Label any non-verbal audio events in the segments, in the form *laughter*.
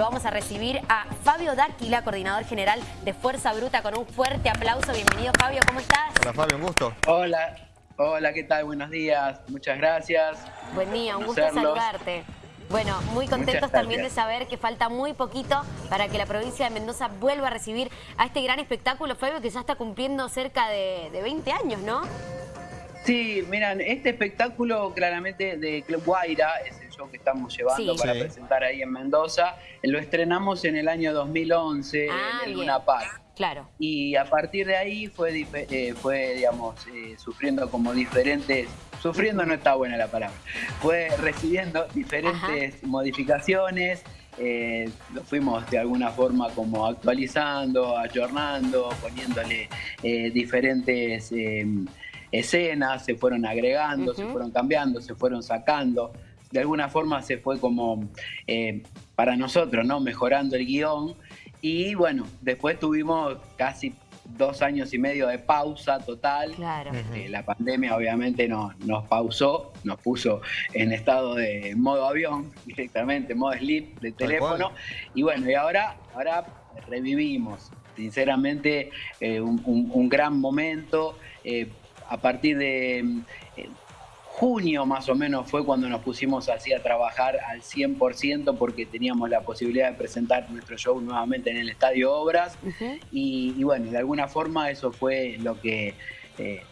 Vamos a recibir a Fabio Dáquila, coordinador general de Fuerza Bruta, con un fuerte aplauso. Bienvenido, Fabio, ¿cómo estás? Hola, Fabio, un gusto. Hola, hola, ¿qué tal? Buenos días, muchas gracias. Buen día, un gusto saludarte. Bueno, muy contentos también de saber que falta muy poquito para que la provincia de Mendoza vuelva a recibir a este gran espectáculo, Fabio, que ya está cumpliendo cerca de, de 20 años, ¿no? Sí, miran, este espectáculo claramente de Club Guaira es show que estamos llevando para presentar ahí en Mendoza. Lo estrenamos en el año 2011 en ah, el Luna Park. Claro. Y a partir de ahí fue, eh, fue digamos, eh, sufriendo como diferentes, sufriendo no está buena la palabra, fue recibiendo diferentes modificaciones, eh, lo fuimos de alguna forma como actualizando, ayornando, poniéndole diferentes escenas, se fueron agregando, se fueron cambiando, se fueron sacando. De alguna forma se fue como, eh, para nosotros, ¿no? Mejorando el guion. Y bueno, después tuvimos casi dos años y medio de pausa total. Claro. Eh, la pandemia obviamente nos, nos pausó, nos puso en estado de modo avión *laughs* directamente, modo sleep de teléfono. Y bueno, y ahora, ahora revivimos. Sinceramente, eh, un, gran momento a partir de eh, junio más o menos fue cuando nos pusimos así a trabajar al 100% porque teníamos la posibilidad de presentar nuestro show nuevamente en el Estadio Obras. Y, bueno, de alguna forma eso fue lo que... Eh,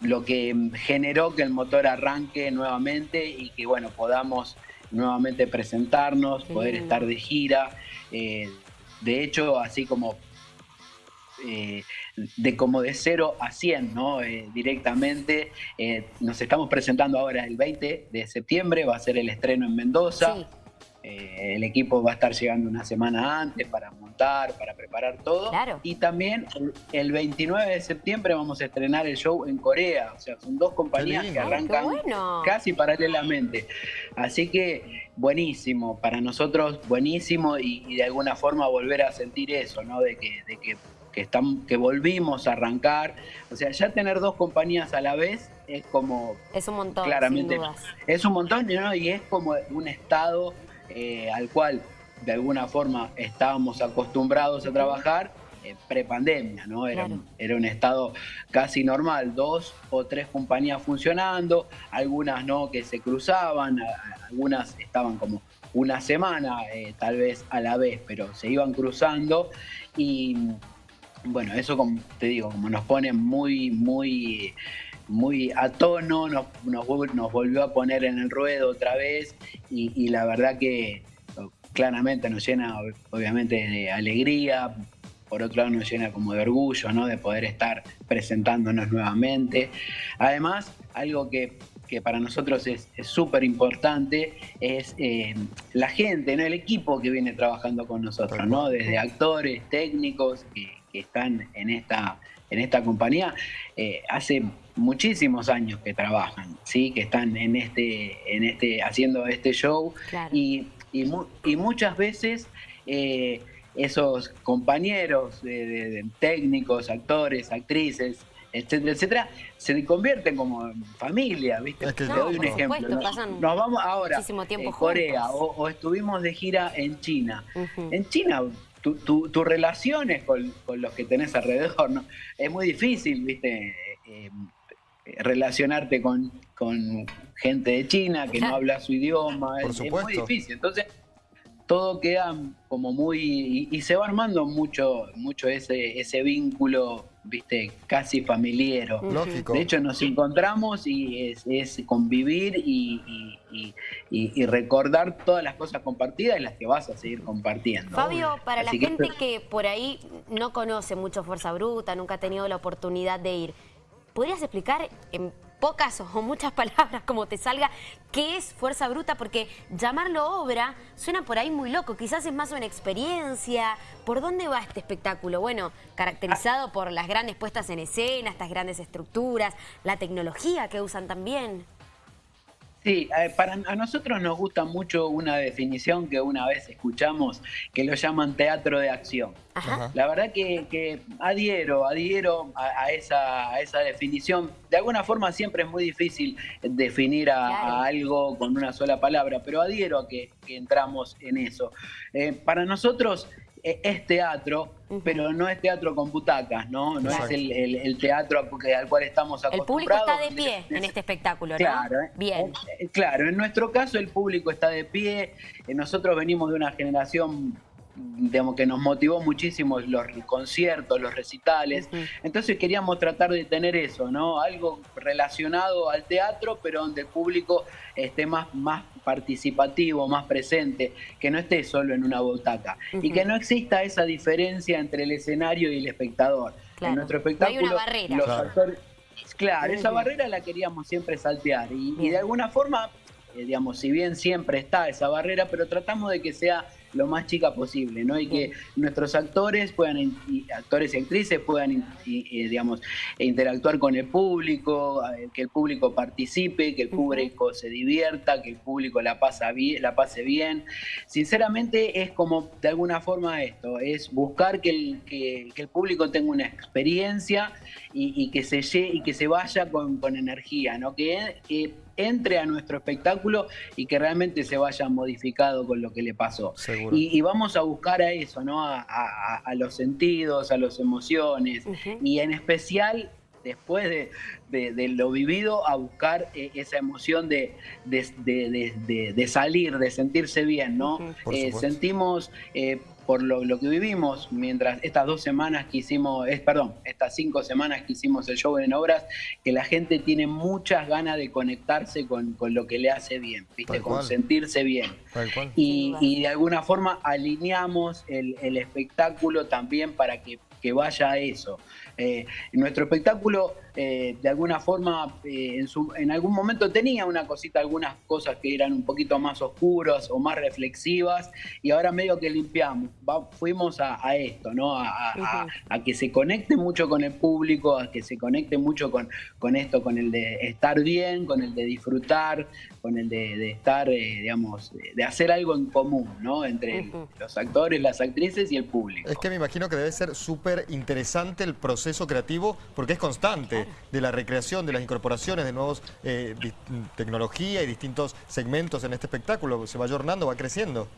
lo que generó que el motor arranque nuevamente y que bueno podamos nuevamente presentarnos, poder estar de gira. Eh, de hecho, así como eh, de como de 0 a 100, ¿no? Eh, directamente. Eh, nos estamos presentando ahora el 20 de septiembre, va a ser el estreno en Mendoza. el equipo va a estar llegando una semana antes para montar, para preparar todo. Y también el 29 de septiembre vamos a estrenar el show en Corea. O sea, son dos compañías que arrancan casi paralelamente. Así que buenísimo, para nosotros buenísimo y, de alguna forma volver a sentir eso, ¿no? De que, de que que, están, que volvimos a arrancar. O sea, ya tener dos compañías a la vez es como... Es un montón, claramente, Es un montón ¿no? y es como un estado eh, al cual de alguna forma estábamos acostumbrados a trabajar eh, prepandemia, ¿no? Era, era un estado casi normal, dos o tres compañías funcionando, algunas no que se cruzaban, algunas estaban como una semana eh, tal vez a la vez, pero se iban cruzando y bueno, eso como te digo, como nos pone muy, muy, muy a tono, nos, nos, volvió a poner en el ruedo otra vez y, la verdad que claramente nos llena obviamente de alegría, por otro lado nos llena como de orgullo, ¿no? De poder estar presentándonos nuevamente. Además, algo que, para nosotros es súper importante es eh, la gente, ¿no? El equipo que viene trabajando con nosotros, ¿no? Desde actores, técnicos, que están en esta, en esta compañía eh, hace muchísimos años que trabajan, ¿sí? que están en este, en este, haciendo este show y, y, muchas veces eh, esos compañeros de, técnicos, actores, actrices, etcétera, etcétera, se convierten como en familia, ¿viste? Te doy un ejemplo. Nos, vamos ahora a Corea o, estuvimos de gira en China. En China tu, relaciones con, los que tenés alrededor, ¿no? Es muy difícil, viste, eh, relacionarte con, gente de China que no *laughs* habla su idioma, es, muy difícil. Entonces, todo queda como muy... Y, se va armando mucho, mucho ese, ese vínculo viste, casi familiero. Lógico. De hecho, nos encontramos y es, convivir y, recordar todas las cosas compartidas y las que vas a seguir compartiendo. Fabio, para la gente que por ahí no conoce mucho Fuerza Bruta, nunca ha tenido la oportunidad de ir, ¿podrías explicar en pocas o muchas *laughs* palabras como te salga, ¿qué es Fuerza Bruta? Porque llamarlo obra suena por ahí muy loco, quizás es más una experiencia. ¿Por dónde va este espectáculo? Bueno, caracterizado por las grandes puestas en escena, estas grandes estructuras, la tecnología que usan también. Sí, eh, para a nosotros nos gusta mucho una definición que una vez escuchamos que lo llaman teatro de acción. La verdad que, adhiero, adhiero a, esa, esa, definición. De alguna forma siempre es muy difícil definir a, algo con una sola palabra, pero adhiero a que, entramos en eso. Eh, para nosotros es teatro, pero no es teatro con butacas, ¿no? No es el, teatro al cual estamos acostumbrados. El público está de pie en este espectáculo, ¿no? Claro, ¿eh? Bien. Eh, claro, en nuestro caso el público está de pie. Eh, nosotros venimos de una generación digamos, que nos motivó muchísimo los conciertos, los recitales. Entonces queríamos tratar de tener eso, ¿no? Algo relacionado al teatro, pero donde el público esté más, más participativo, más presente, que no esté solo en una butaca. Y que no exista esa diferencia entre el escenario y el espectador. En nuestro espectáculo, una barrera. los actores... Claro, esa barrera la queríamos siempre saltear. Y, y de alguna forma, eh, digamos, si bien siempre está esa barrera, pero tratamos de que sea lo más chica posible, ¿no? Y que nuestros actores puedan, actores y actrices puedan, digamos, interactuar con el público, que el público participe, que el público se divierta, que el público la, pasa bien, la pase bien. Sinceramente es como, de alguna forma esto, es buscar que el, que, el público tenga una experiencia y, que, se, y que se vaya con, con energía, ¿no? Que, que entre a nuestro espectáculo y que realmente se vaya modificado con lo que le pasó. Y, vamos a buscar a eso, ¿no? A, los sentidos, a las emociones y en especial después de, lo vivido, a buscar eh, esa emoción de, de, salir, de sentirse bien, ¿no? Eh, sentimos eh, por lo, que vivimos mientras estas dos semanas que hicimos, es, perdón, estas cinco semanas que hicimos el show en obras, que la gente tiene muchas ganas de conectarse con, lo que le hace bien, ¿viste? con sentirse bien. Y, de alguna forma alineamos el, el espectáculo también para que que vaya a eso. Eh, nuestro espectáculo, eh, de alguna forma, eh, en, algún momento tenía una cosita, algunas cosas que eran un poquito más oscuras o más reflexivas, y ahora medio que limpiamos, fuimos a, esto, ¿no? A, que se conecte mucho con el público, a que se conecte mucho con, con esto, con el de estar bien, con el de disfrutar, con el de, estar, digamos, de hacer algo en común, ¿no? Entre los actores, las actrices y el público. Es que me imagino que debe ser súper interesante el proceso creativo porque es constante de la recreación, de las incorporaciones de nuevos eh, tecnología y distintos segmentos en este espectáculo. Se va ayornando, va creciendo.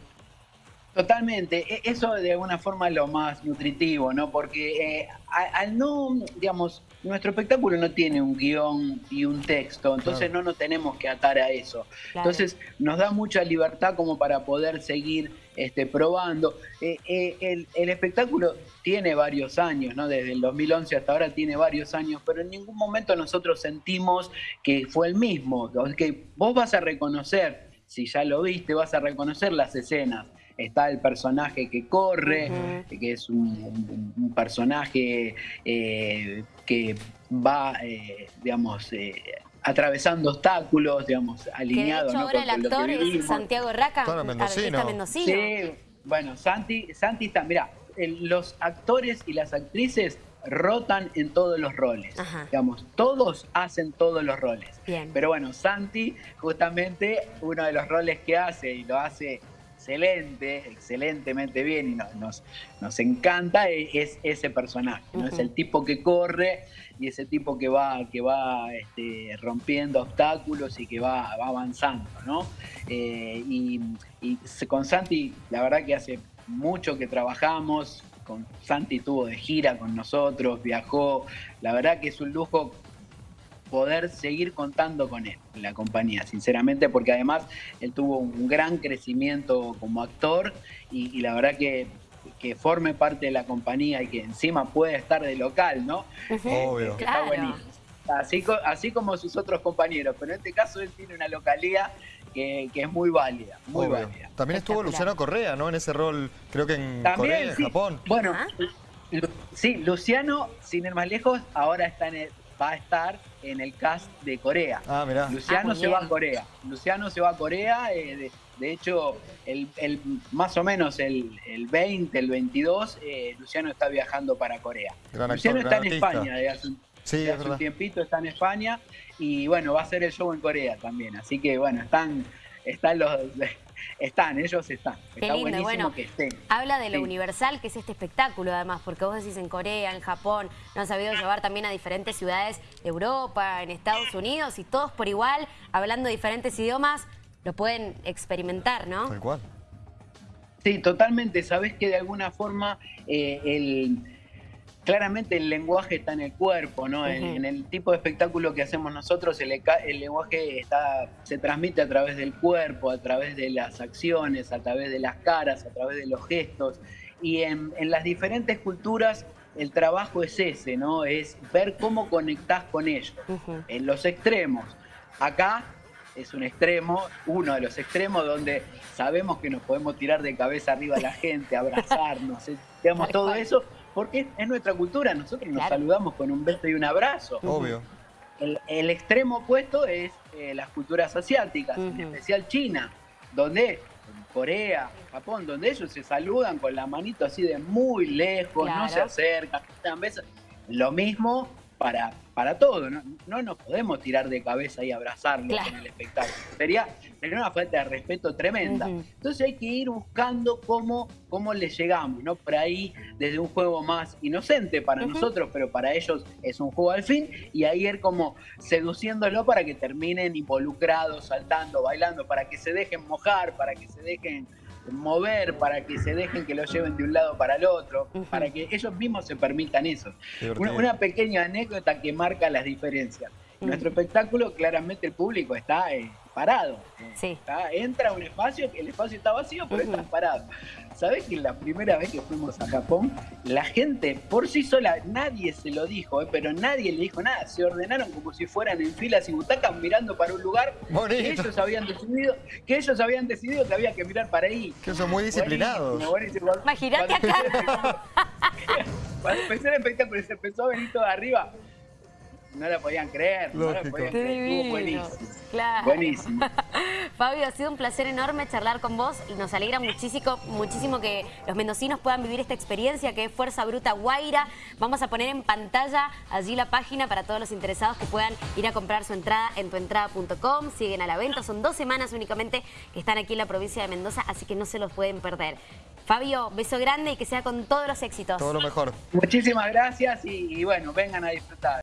Totalmente, e, eso de alguna forma es lo más nutritivo, ¿no? Porque eh, al no, digamos, nuestro espectáculo no tiene un guion y un texto, entonces no nos tenemos que atar a eso. Entonces nos da mucha libertad como para poder seguir este, probando. Eh, eh, el, espectáculo tiene varios años, ¿no? Desde el 2011 hasta ahora tiene varios años, pero en ningún momento nosotros sentimos que fue el mismo, que vos vas a reconocer, si ya lo viste, vas a reconocer las escenas está el personaje que corre, que es un, personaje eh, que va, eh, digamos, eh, atravesando obstáculos, digamos, alineado. Que de hecho ahora el actor es Santiago Raca, mendocino. Sí, bueno, Santi, Santi está, mira, los actores y las actrices rotan en todos los roles. Digamos, todos hacen todos los roles. Pero bueno, Santi, justamente, uno de los roles que hace, y lo hace excelente, excelentemente bien y nos, nos encanta e, es, ese personaje, ¿no? Es el tipo que corre y ese tipo que va, que va este, rompiendo obstáculos y que va, avanzando, ¿no? Eh, y, con Santi, la verdad que hace mucho que trabajamos, con Santi estuvo de gira con nosotros, viajó, la verdad que es un lujo poder seguir contando con él en la compañía, sinceramente, porque además él tuvo un gran crecimiento como actor y, la verdad que que forme parte de la compañía y que encima puede estar de local, ¿no? Obvio. Está buenísimo. Así, así como sus otros compañeros, pero en este caso él tiene una localidad que, es muy válida, muy válida. También estuvo Luciano Correa, ¿no? En ese rol, creo que en Corea, en Japón. Bueno, sí, Luciano, sin ir más lejos, ahora está en el, va a estar en el cast de Corea. Ah, mirá. Luciano ah, se va a Corea. Luciano se va a Corea. Eh, de, hecho, el, más o menos el, 20, el 22, eh, Luciano está viajando para Corea. Luciano está en España Sí, hace un tiempito está en España y bueno, va a ser el show en Corea también. Así que bueno, están, están los están, ellos están. Qué Está lindo. buenísimo Bueno, que estén. habla de lo Sí. universal que es este espectáculo, además, porque vos decís en Corea, en Japón, lo han sabido llevar también a diferentes ciudades de Europa, en Estados Unidos, y todos por igual, hablando diferentes idiomas, lo pueden experimentar, ¿no? Tal cual. Sí, totalmente. Sabes que de alguna forma eh, el, claramente el lenguaje está en el cuerpo, ¿no? En- el tipo de espectáculo que hacemos nosotros, el, el lenguaje está, se transmite a través del cuerpo, a través de las acciones, a través de las caras, a través de los gestos. Y en, en las diferentes culturas el trabajo es ese, ¿no? Es ver cómo conectás con ellos. En los extremos. Acá es un extremo, uno de los extremos donde sabemos que nos podemos tirar de cabeza arriba a la gente, abrazarnos, eh, digamos, todo eso, porque es nuestra cultura, nosotros nos Claro. saludamos con un beso y un abrazo. Obvio. El, el extremo opuesto es eh, las culturas asiáticas, en especial China, donde Corea, Japón, donde ellos se saludan con la manito así de muy lejos, no se acercan, dan besos. Lo mismo para, para todo, ¿no? no nos podemos tirar de cabeza y abrazarnos Claro. en el espectáculo. Sería, sería una falta de respeto tremenda. Entonces hay que ir buscando cómo, cómo le llegamos, ¿no? Por ahí, desde un juego más inocente para nosotros, pero para ellos es un juego al fin, y ahí ir como seduciéndolo para que terminen involucrados, saltando, bailando, para que se dejen mojar, para que se dejen mover, para que se dejen que lo lleven de un lado para el otro, para que ellos mismos se permitan eso. Una, una pequeña anécdota que marca las diferencias. En nuestro espectáculo, claramente el público está eh, parado. Sí. Está- entra a un espacio, el espacio está vacío, pero Ujú. está parado. ¿Sabés que la primera vez que fuimos a Japón, la gente por sí sola, nadie se lo dijo, eh, pero nadie le dijo nada, se ordenaron como si fueran en filas y butacas mirando para un lugar que ellos habían decidido, que ellos habían decidido que había que mirar para ahí. Que son muy disciplinados. Imagínate cuando acá. *laughs* Cuando empecé el espectáculo se empezó a venir todo arriba, no la podían creer, no la Lógico. podían creer. Estuvo buenísimo. Claro. Buenísimo. *laughs* Fabio, ha sido un placer enorme charlar con vos. Nos alegra muchísimo, muchísimo que los mendocinos puedan vivir esta experiencia que es Fuerza Bruta Guaira. Vamos a poner en pantalla allí la página para todos los interesados que puedan ir a comprar su entrada en tuentrada.com. Siguen a la venta, son dos semanas únicamente que están aquí en la provincia de Mendoza, así que no se los pueden perder. Fabio, beso grande y que sea con todos los éxitos. Todo lo mejor. Muchísimas gracias y, y bueno, vengan a disfrutar.